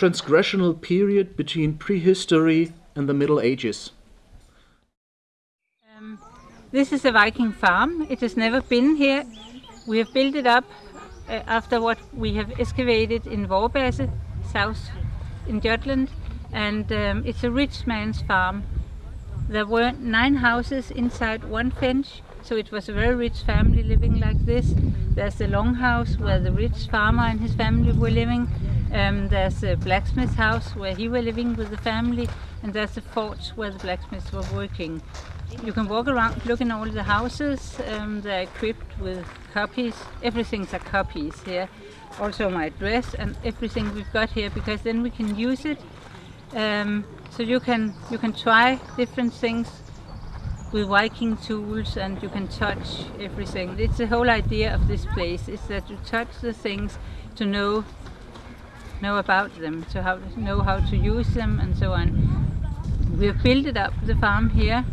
Transgressional period between prehistory and the Middle Ages. Um, this is a Viking farm. It has never been here. We have built it up uh, after what we have excavated in Vorbasse, south in Jutland, and um, it's a rich man's farm. There were nine houses inside one fence, so it was a very rich family living like this. There's the longhouse where the rich farmer and his family were living. Um, there's a blacksmith house where he were living with the family, and there's a forge where the blacksmiths were working. You can walk around looking at all the houses. Um, they're equipped with copies. Everything's a copies here. Also my dress and everything we've got here because then we can use it. Um, so you can you can try different things with Viking tools and you can touch everything. It's the whole idea of this place is that you touch the things to know know about them, to how, know how to use them and so on. We have built it up, the farm here,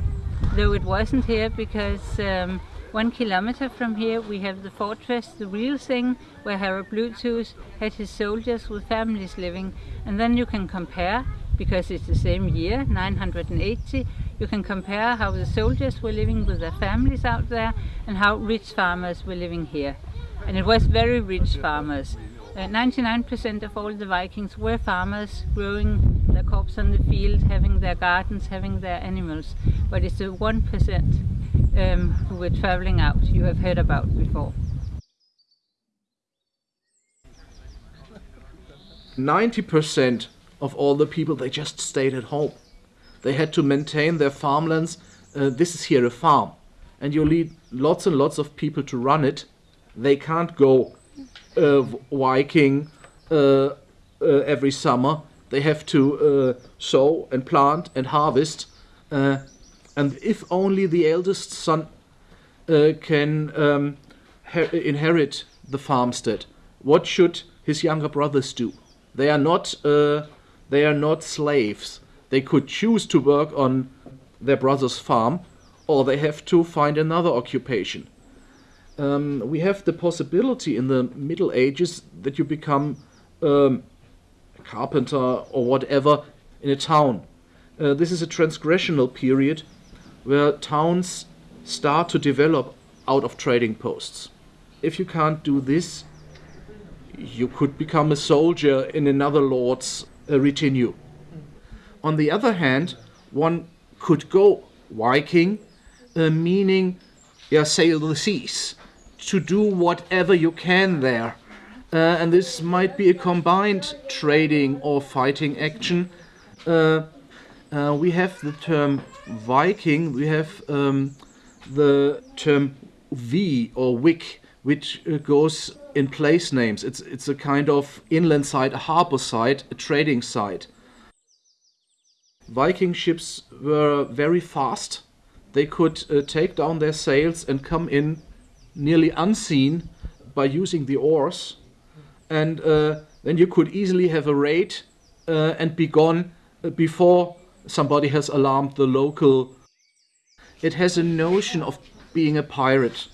though it wasn't here because um, one kilometer from here we have the fortress, the real thing, where Harald Bluetooth had his soldiers with families living. And then you can compare, because it's the same year, 980, you can compare how the soldiers were living with their families out there and how rich farmers were living here. And it was very rich farmers. 99% uh, of all the Vikings were farmers growing their crops on the field, having their gardens, having their animals. But it's the 1% um, who were traveling out you have heard about before. 90% of all the people, they just stayed at home. They had to maintain their farmlands. Uh, this is here a farm. And you need lots and lots of people to run it. They can't go uh, Viking uh, uh, every summer. They have to sow and plant and harvest. and if only the eldest son can um, inherit the farmstead, what should his younger brothers do? They are not they are not slaves. They could choose to work on their brother's farm or they have to find another occupation um, we have the possibility in the Middle Ages that you become um, a carpenter or whatever in a town. Uh, this is a transgressional period where towns start to develop out of trading posts. If you can't do this, you could become a soldier in another lord's uh, retinue. On the other hand, one could go Viking, uh, meaning yeah, sail the seas to do whatever you can there. Uh, and this might be a combined trading or fighting action. Uh, uh, we have the term Viking, we have um, the term V or Wick, which uh, goes in place names. It's, it's a kind of inland site, a harbor site, a trading site. Viking ships were very fast. They could uh, take down their sails and come in nearly unseen by using the oars and uh, then you could easily have a raid uh, and be gone uh, before somebody has alarmed the local. It has a notion of being a pirate.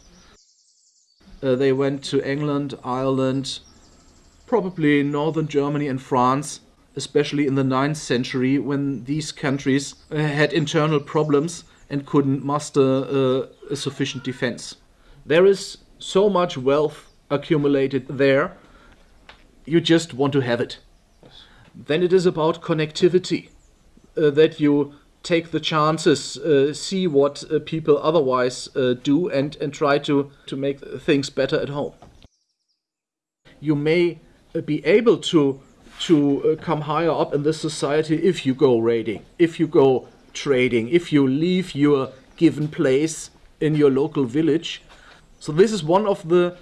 Uh, they went to England, Ireland, probably northern Germany and France, especially in the 9th century when these countries uh, had internal problems and couldn't muster uh, a sufficient defense. There is so much wealth accumulated there, you just want to have it. Then it is about connectivity, uh, that you take the chances, uh, see what uh, people otherwise uh, do, and, and try to, to make things better at home. You may uh, be able to, to uh, come higher up in this society if you go raiding, if you go trading, if you leave your given place in your local village so this is one of the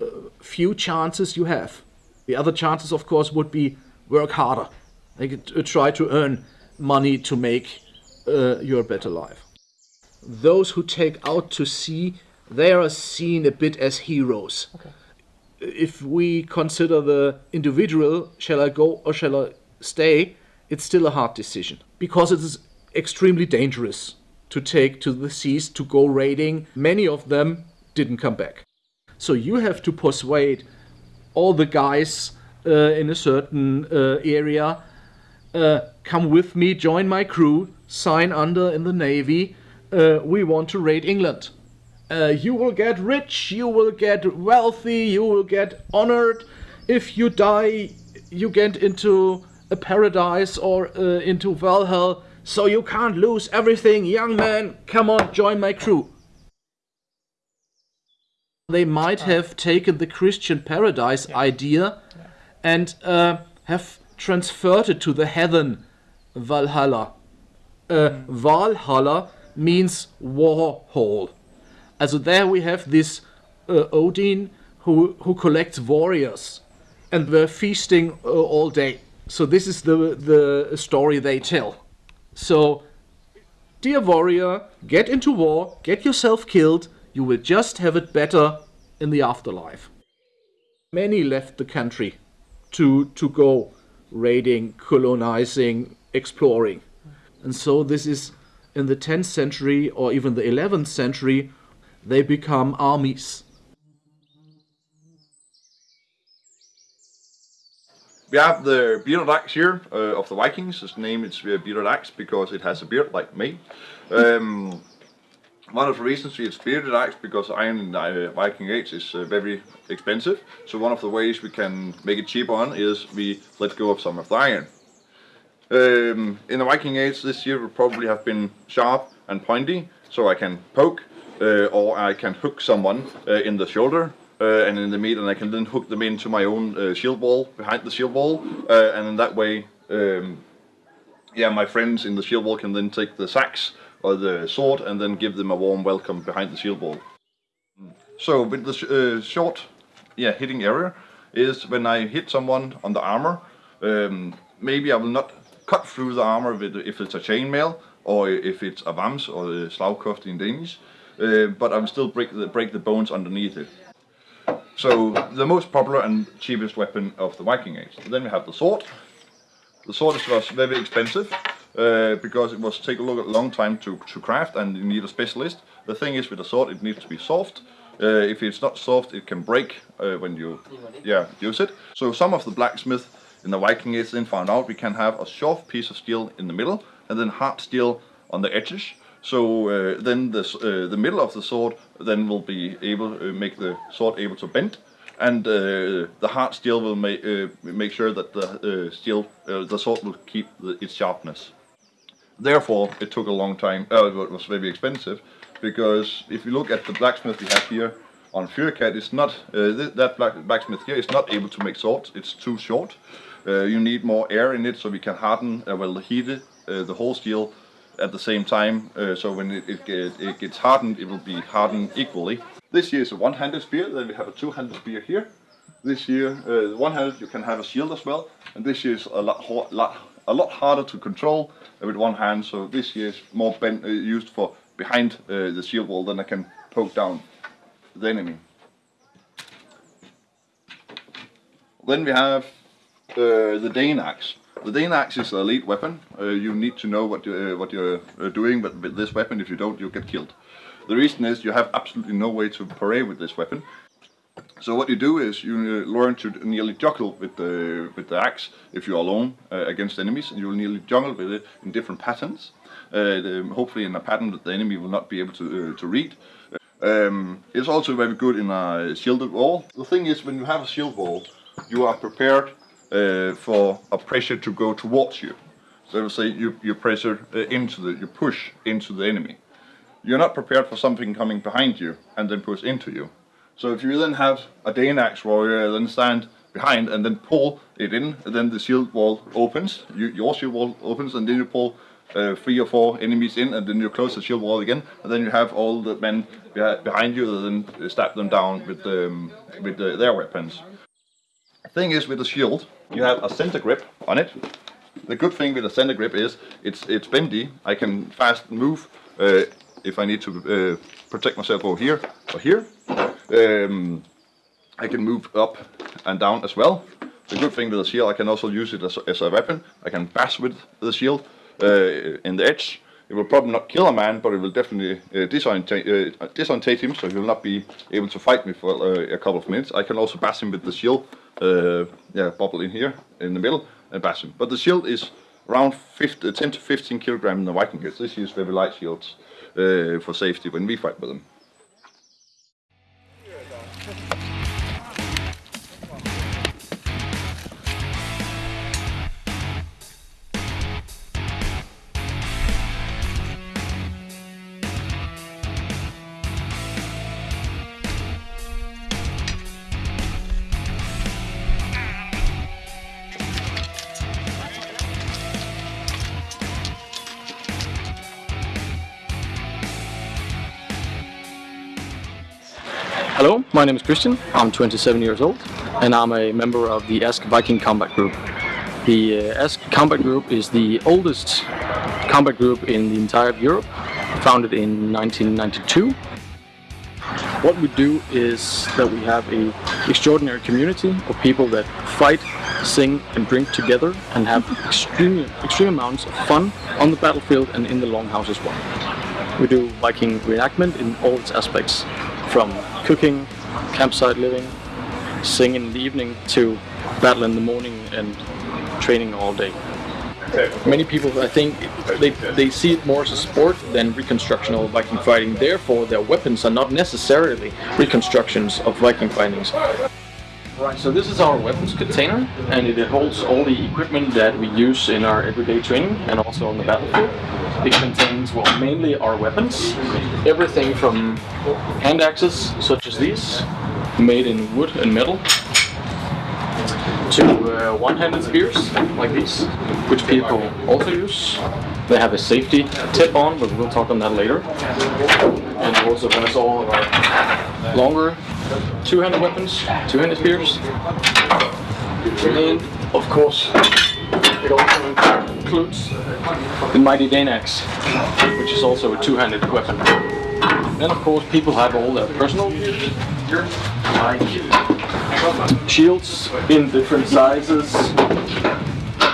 uh, few chances you have. The other chances, of course, would be work harder. Like, uh, try to earn money to make uh, your better life. Those who take out to sea, they are seen a bit as heroes. Okay. If we consider the individual, shall I go or shall I stay, it's still a hard decision because it is extremely dangerous to take to the seas to go raiding. Many of them didn't come back. So you have to persuade all the guys uh, in a certain uh, area. Uh, come with me, join my crew, sign under in the navy. Uh, we want to raid England. Uh, you will get rich, you will get wealthy, you will get honored. If you die, you get into a paradise or uh, into Valhalla. So you can't lose everything, young man. Come on, join my crew. They might have taken the Christian paradise idea and uh, have transferred it to the heaven Valhalla. Uh, Valhalla means war hall. Also there we have this uh, Odin who, who collects warriors and they're feasting uh, all day. So this is the, the story they tell. So, dear warrior, get into war, get yourself killed, you will just have it better in the afterlife. Many left the country to, to go raiding, colonizing, exploring. And so this is in the 10th century or even the 11th century, they become armies. We have the bearded axe here uh, of the Vikings. Its name is uh, bearded axe because it has a beard like me. Um, one of the reasons it's bearded axe because iron in the uh, Viking Age is uh, very expensive. So one of the ways we can make it cheap on is we let go of some of the iron. Um, in the Viking Age this year will probably have been sharp and pointy, so I can poke uh, or I can hook someone uh, in the shoulder uh, and in the meat, and I can then hook them into my own shield wall behind the shield wall, and in that way, um, yeah, my friends in the shield wall can then take the sax or the sword and then give them a warm welcome behind the shield wall. So with the sh uh, short, yeah, hitting area is when I hit someone on the armor. Um, maybe I will not cut through the armor if it's a chainmail or if it's a vams or the slagkoft in Danish, uh, but I will still break the break the bones underneath it. So the most popular and cheapest weapon of the Viking Age. Then we have the sword. The sword was very expensive uh, because it was take a long time to, to craft and you need a specialist. The thing is with a sword it needs to be soft. Uh, if it's not soft it can break uh, when you yeah use it. So some of the blacksmith in the Viking Age then found out we can have a soft piece of steel in the middle and then hard steel on the edges. So uh, then the, uh, the middle of the sword then will be able to make the sword able to bend and uh, the hard steel will make uh, make sure that the uh, steel uh, the sword will keep the, its sharpness. Therefore, it took a long time. Uh, it was very expensive because if you look at the blacksmith we have here on Fyrkat, it's not uh, th that black blacksmith here is not able to make swords. It's too short. Uh, you need more air in it so we can harden, well, heat it, the whole steel at the same time. Uh, so when it, it, it, gets hardened, it will be hardened equally. This here is a one-handed spear, then we have a two-handed spear here. This year, uh, one-handed, you can have a shield as well. And this is a lot, lot, a lot harder to control with one hand. So this year is more bent, uh, used for behind uh, the shield wall, then I can poke down the enemy. Then we have uh, the Dane axe. The Dane axe is an elite weapon. Uh, you need to know what, you, uh, what you're uh, doing but with this weapon. If you don't, you get killed. The reason is you have absolutely no way to parry with this weapon. So what you do is you uh, learn to nearly juggle with the with the axe if you're alone uh, against enemies, and you will nearly juggle with it in different patterns. Uh, the, hopefully in a pattern that the enemy will not be able to to read. Um, it's also very good in a shielded wall. The thing is, when you have a shield wall, you are prepared uh, for a pressure to go towards you. So let's say you, you pressure uh, into the, you push into the enemy. You're not prepared for something coming behind you and then push into you. So if you then have a Dane axe warrior then stand behind and then pull it in, and then the shield wall opens, you, your shield wall opens, and then you pull uh, three or four enemies in, and then you close the shield wall again, and then you have all the men behind you, and then stab them down with, um, with the, their weapons. The thing is with the shield, you have a center grip on it. The good thing with a center grip is it's it's bendy. I can fast move uh, if I need to uh, protect myself over here or here. Um, I can move up and down as well. The good thing with the shield, I can also use it as, as a weapon. I can bash with the shield uh, in the edge. it will probably not kill a man, but it will definitely uh, disorientate, uh, disorientate him, so he will not be able to fight me for uh, a couple of minutes. I can also bash him with the shield, uh, yeah, bubble in here, in the middle, and bash him. But the shield is around 50, 10 to 15 kilogram in the Viking. This use very light shields uh, for safety when we fight with them. My name is Christian. I'm 27 years old and I'm a member of the Ask Viking Combat Group. The uh, Ask Combat Group is the oldest combat group in the entire of Europe, founded in 1992. What we do is that we have a extraordinary community of people that fight, sing and drink together and have extreme, extreme amounts of fun on the battlefield and in the longhouse as well. We do Viking reenactment in all its aspects, from cooking, campsite living, singing in the evening to battle in the morning and training all day. Many people, I think, they, they see it more as a sport than reconstructional Viking fighting. Therefore, their weapons are not necessarily reconstructions of Viking fightings. Right, so this is our weapons container and it holds all the equipment that we use in our everyday training and also on the battlefield. It contains, well, mainly our weapons, everything from hand axes, such as these, made in wood and metal, to uh, one-handed spears, like these, which people also use. They have a safety tip on, but we'll talk on that later. And also has all of our longer two-handed weapons, two-handed spears. And, of course, it also includes the mighty Dane axe, which is also a two-handed weapon. Then of course people have all their personal like shields in different sizes,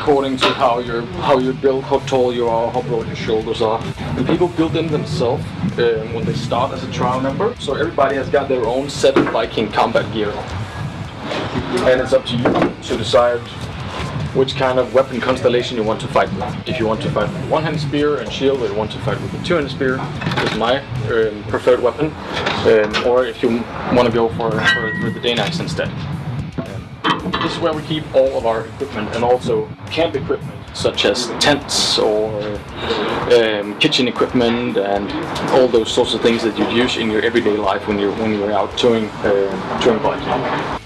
according to how you're how you build, how tall you are, how broad your shoulders are. And people build them themselves um, when they start as a trial member. So everybody has got their own set of Viking combat gear. And it's up to you to decide which kind of weapon constellation you want to fight with. If you want to fight with one-handed spear and shield, or you want to fight with a two-handed spear, is my um, preferred weapon. Um, or if you want to go for, for, for the Dane axe instead. This is where we keep all of our equipment and also camp equipment such as tents or um, kitchen equipment and all those sorts of things that you'd use in your everyday life when you're when you're out touring uh, touring biking.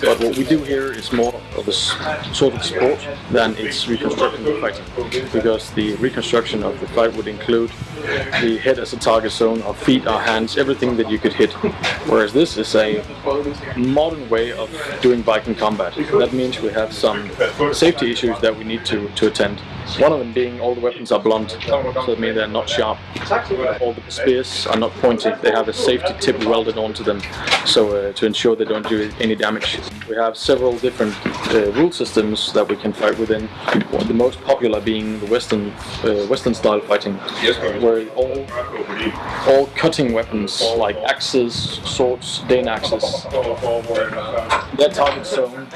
But what we do here is more of a sort of sport than it's reconstructing the fight, Because the reconstruction of the fight would include the head as a target zone, our feet, our hands, everything that you could hit. Whereas this is a modern way of doing Viking combat. That means we have some safety issues that we need to, to attend. One of them being all the weapons are blunt, so that means they're not sharp. All the spears are not pointed, they have a safety tip welded onto them so uh, to ensure they don't do any damage. We have several different uh, rule systems that we can fight within, the most popular being the Western uh, Western style fighting, where all, all cutting weapons like axes, swords, Dane axes, their target zone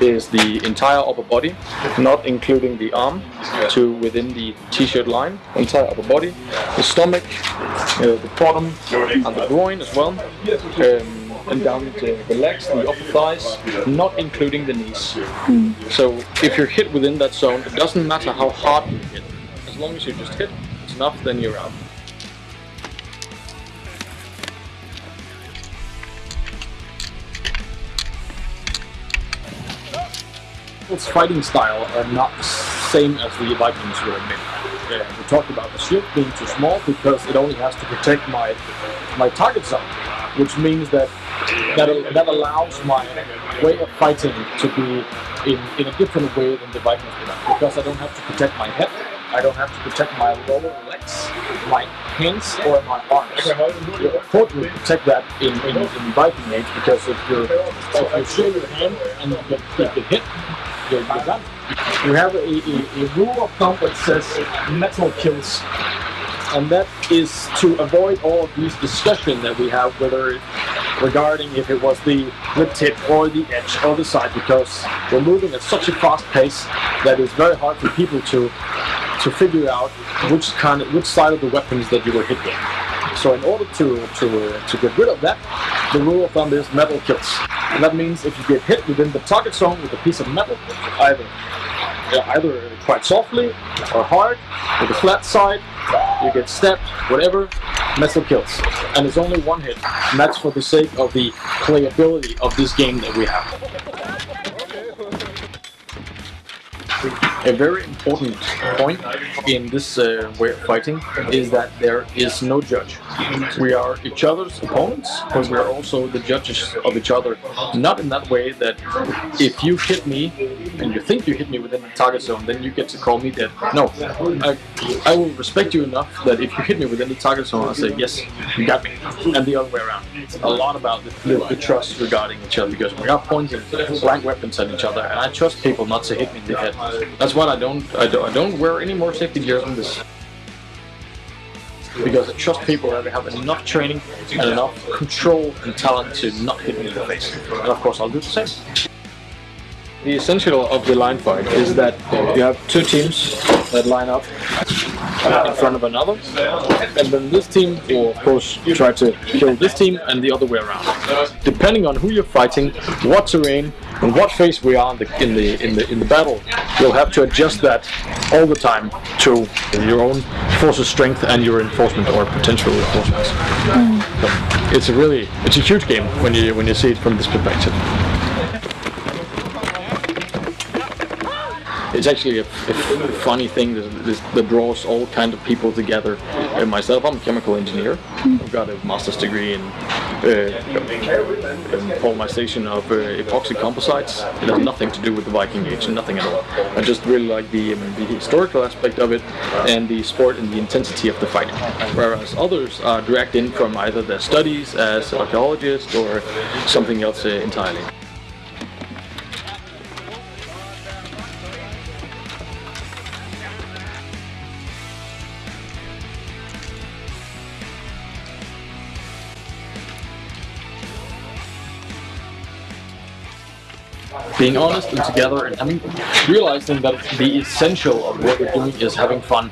is the entire upper body, not including the arm, to within the t-shirt line, entire upper body, the stomach, uh, the bottom, and the groin as well, um, and down to the legs the upper thighs, not including the knees. So if you're hit within that zone, it doesn't matter how hard you hit, as long as you just hit, it's enough, then you're out. Its fighting style are not the same as the Vikings would been. Yeah, we talked about the shield being too small because it only has to protect my my target zone, which means that that, that allows my way of fighting to be in, in a different way than the Vikings have, because I don't have to protect my head, I don't have to protect my lower legs, my hands, or my arms. You of course will protect that in, in, in Viking Age because if you're if you show your hand and you get, you get hit, you're, you're done. We have a, a, a rule of thumb that says metal kills and that is to avoid all of these discussion that we have whether regarding if it was the the tip or the edge or the side because we're moving at such a fast pace that it's very hard for people to to figure out which kind of which side of the weapons that you were hit with. So in order to to uh, to get rid of that, the rule of thumb is metal kills. And that means if you get hit within the target zone with a piece of metal, either either quite softly or hard with a flat side, you get stabbed, whatever, metal kills. And it's only one hit, and that's for the sake of the playability of this game that we have. A very important point in this uh, way of fighting is that there is no judge. We are each other's opponents, but we are also the judges of each other. Not in that way that if you hit me and you think you hit me within the target zone, then you get to call me dead. No, I, I will respect you enough that if you hit me within the target zone, I'll say yes, you got me, and the other way around. It's a lot about the, the, the trust regarding each other because we are pointing blank weapons at each other, and I trust people not to hit me in the head. That's why I don't, I don't, I don't wear any more safety gear on this. Because I trust people that have enough training and enough control and talent to not hit me in the face. And of course I'll do the same. The essential of the line fight is that you have two teams that line up in front of another, and then this team will of course try to kill this team and the other way around. Depending on who you're fighting, what terrain, and what phase we are in the in the in the in the battle, you'll have to adjust that all the time to your own force's strength and your enforcement or potential reinforcements. Mm. So it's a really it's a huge game when you when you see it from this perspective. It's actually a, a funny thing that, that, draws all kind of people together. Uh, myself, I'm a chemical engineer. I've got a master's degree in uh, polymerization of uh, epoxy composites. It has nothing to do with the Viking Age, nothing at all. I just really like the, um, the historical aspect of it and the sport and the intensity of the fight. Whereas others are dragged in from either their studies as archaeologists or something else uh, entirely. Being honest and together and having realizing that the essential of what we're doing is having fun.